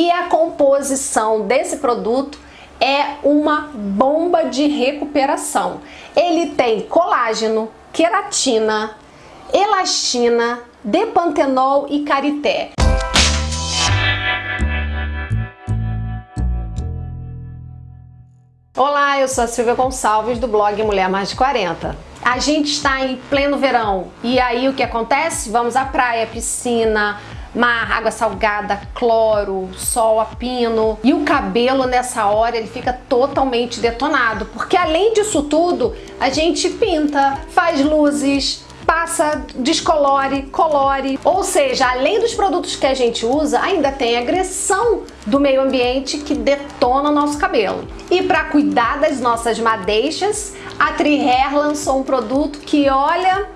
E a composição desse produto é uma bomba de recuperação. Ele tem colágeno, queratina, elastina, depantenol e carité. Olá, eu sou a Silvia Gonçalves do blog Mulher Mais de 40. A gente está em pleno verão e aí o que acontece? Vamos à praia, piscina, mar, água salgada, cloro, sol a pino e o cabelo nessa hora ele fica totalmente detonado porque além disso tudo a gente pinta, faz luzes, passa, descolore, colore. Ou seja, além dos produtos que a gente usa, ainda tem agressão do meio ambiente que detona o nosso cabelo. E para cuidar das nossas madeixas, a Trihair lançou um produto que, olha,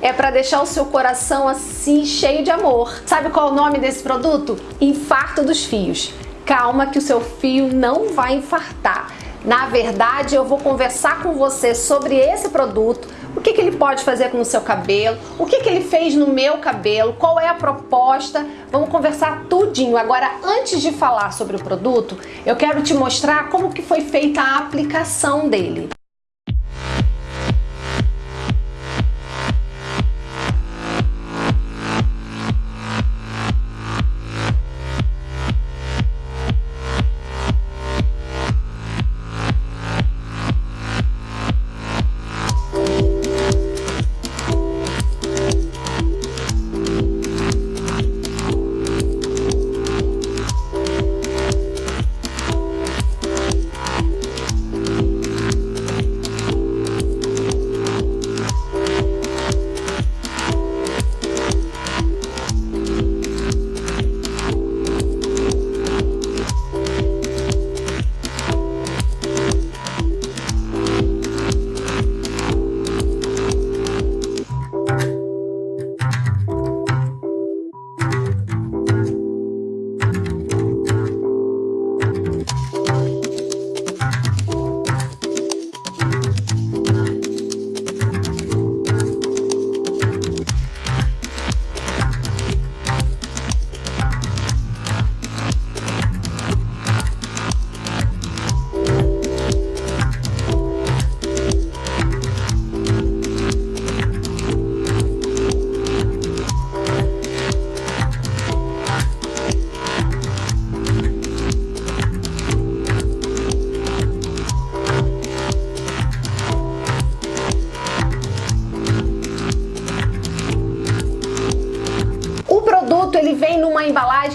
é para deixar o seu coração assim cheio de amor. Sabe qual é o nome desse produto? Infarto dos fios. Calma que o seu fio não vai infartar. Na verdade, eu vou conversar com você sobre esse produto, o que, que ele pode fazer com o seu cabelo, o que, que ele fez no meu cabelo, qual é a proposta, vamos conversar tudinho. Agora, antes de falar sobre o produto, eu quero te mostrar como que foi feita a aplicação dele.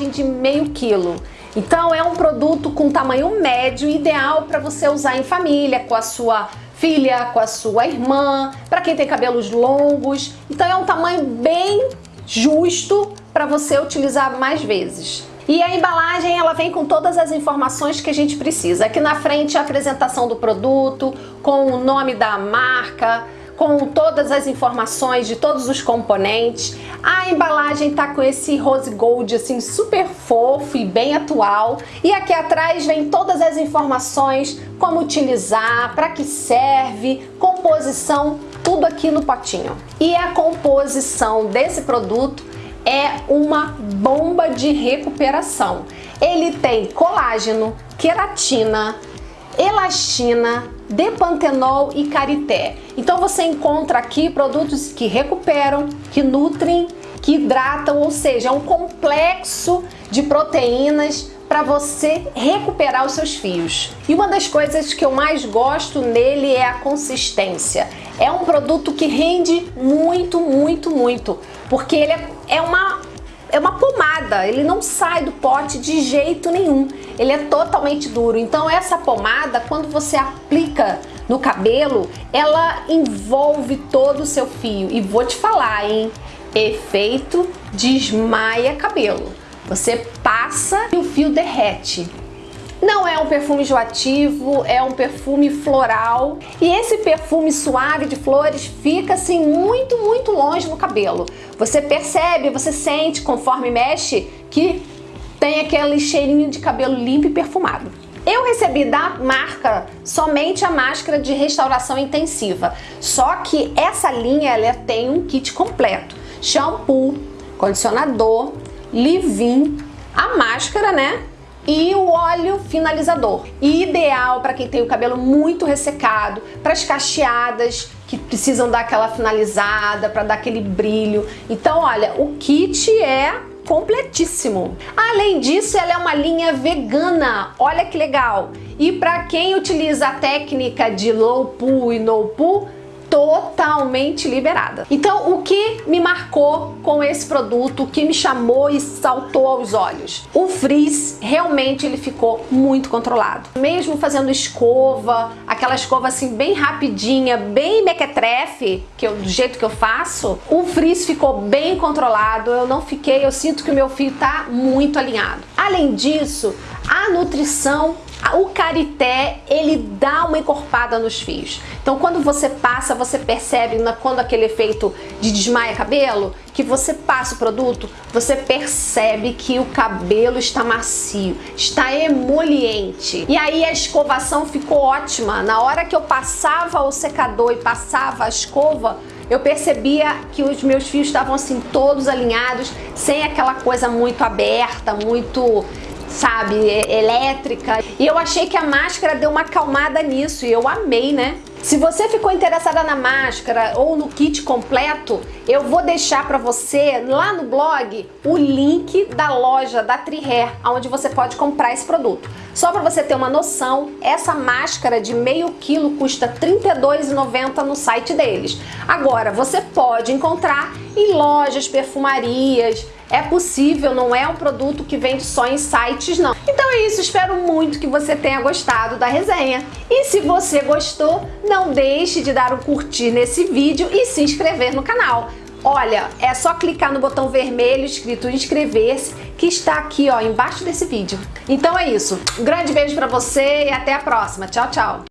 Embalagem de meio quilo. Então é um produto com tamanho médio, ideal para você usar em família, com a sua filha, com a sua irmã, para quem tem cabelos longos. Então é um tamanho bem justo para você utilizar mais vezes. E a embalagem ela vem com todas as informações que a gente precisa. Aqui na frente a apresentação do produto, com o nome da marca, com todas as informações de todos os componentes. A embalagem tá com esse rose gold assim super fofo e bem atual. E aqui atrás vem todas as informações, como utilizar, para que serve, composição, tudo aqui no potinho. E a composição desse produto é uma bomba de recuperação. Ele tem colágeno, queratina, elastina, depantenol e carité. Então você encontra aqui produtos que recuperam, que nutrem, que hidratam, ou seja, é um complexo de proteínas para você recuperar os seus fios. E uma das coisas que eu mais gosto nele é a consistência. É um produto que rende muito, muito, muito, porque ele é, é uma é uma pomada, ele não sai do pote de jeito nenhum, ele é totalmente duro. Então essa pomada, quando você aplica no cabelo, ela envolve todo o seu fio. E vou te falar, hein? Efeito desmaia cabelo. Você passa e o fio derrete. Não é um perfume enjoativo, é um perfume floral. E esse perfume suave de flores fica assim muito, muito longe no cabelo. Você percebe, você sente conforme mexe que tem aquele cheirinho de cabelo limpo e perfumado. Eu recebi da marca somente a máscara de restauração intensiva, só que essa linha ela tem um kit completo, shampoo, condicionador, leave-in, a máscara, né? E o óleo finalizador. Ideal para quem tem o cabelo muito ressecado, para as cacheadas que precisam dar aquela finalizada, para dar aquele brilho. Então, olha, o kit é completíssimo. Além disso, ela é uma linha vegana. Olha que legal. E para quem utiliza a técnica de low pool e no pool, totalmente liberada. Então, o que me marcou com esse produto, o que me chamou e saltou aos olhos? O frizz, realmente ele ficou muito controlado. Mesmo fazendo escova, aquela escova assim bem rapidinha, bem mequetrefe, que eu, do jeito que eu faço, o frizz ficou bem controlado, eu não fiquei, eu sinto que o meu fio tá muito alinhado. Além disso, a nutrição o carité, ele dá uma encorpada nos fios. Então, quando você passa, você percebe quando aquele efeito de desmaia cabelo, que você passa o produto, você percebe que o cabelo está macio, está emoliente. E aí a escovação ficou ótima. Na hora que eu passava o secador e passava a escova, eu percebia que os meus fios estavam assim todos alinhados, sem aquela coisa muito aberta, muito sabe, elétrica. E eu achei que a máscara deu uma acalmada nisso e eu amei, né? Se você ficou interessada na máscara ou no kit completo, eu vou deixar para você lá no blog o link da loja da Trihair, onde você pode comprar esse produto. Só para você ter uma noção, essa máscara de meio quilo custa R$ 32,90 no site deles. Agora, você pode encontrar em lojas, perfumarias, é possível, não é um produto que vende só em sites não. Então é isso, espero muito que você tenha gostado da resenha. E se você gostou, não deixe de dar um curtir nesse vídeo e se inscrever no canal. Olha, é só clicar no botão vermelho escrito inscrever-se que está aqui ó, embaixo desse vídeo. Então é isso, um grande beijo para você e até a próxima. Tchau, tchau!